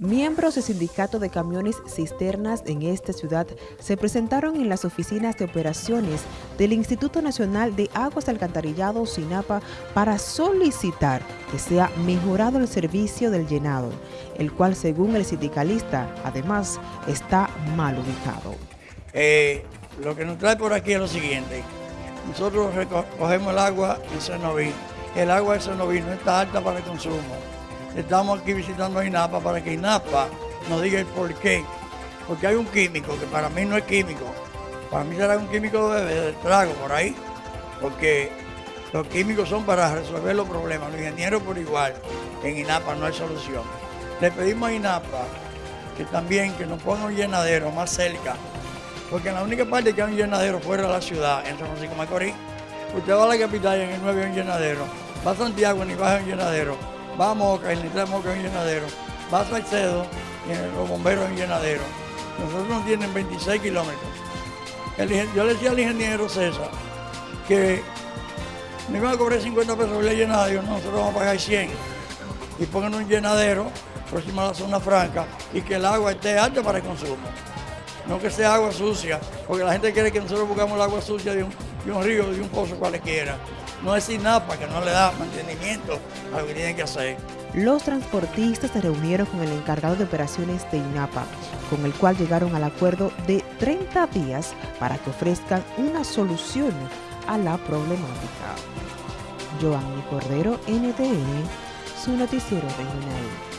Miembros del Sindicato de Camiones Cisternas en esta ciudad se presentaron en las oficinas de operaciones del Instituto Nacional de Aguas Alcantarillado SINAPA para solicitar que sea mejorado el servicio del llenado, el cual según el sindicalista, además, está mal ubicado. Eh, lo que nos trae por aquí es lo siguiente, nosotros recogemos el agua en Cenoví, el agua de Cenoví no está alta para el consumo, estamos aquí visitando a INAPA para que INAPA nos diga el por qué. Porque hay un químico que para mí no es químico. Para mí será un químico de, trago por ahí. Porque los químicos son para resolver los problemas. Los ingenieros por igual. En INAPA no hay solución. Le pedimos a INAPA que también que nos ponga un llenadero más cerca. Porque en la única parte que hay un llenadero fuera de la ciudad, en San Francisco Macorís, usted va a la capital y en el 9 hay un llenadero. Va a Santiago y baja un llenadero va a Moca, el Nitral Moca es un llenadero, va a Salcedo y los bomberos en llenadero. Nosotros nos tienen 26 kilómetros. yo le decía al ingeniero César que me iban a cobrar 50 pesos por el llenadero, nosotros vamos a pagar 100. Y pongan un llenadero próximo a la zona franca y que el agua esté alta para el consumo. No que sea agua sucia, porque la gente quiere que nosotros buscamos el agua sucia de un río, de un pozo cualquiera no es INAPA que no le da mantenimiento a lo que tienen que hacer. Los transportistas se reunieron con el encargado de operaciones de INAPA, con el cual llegaron al acuerdo de 30 días para que ofrezcan una solución a la problemática. Joanny Cordero, NTN, su noticiero regional.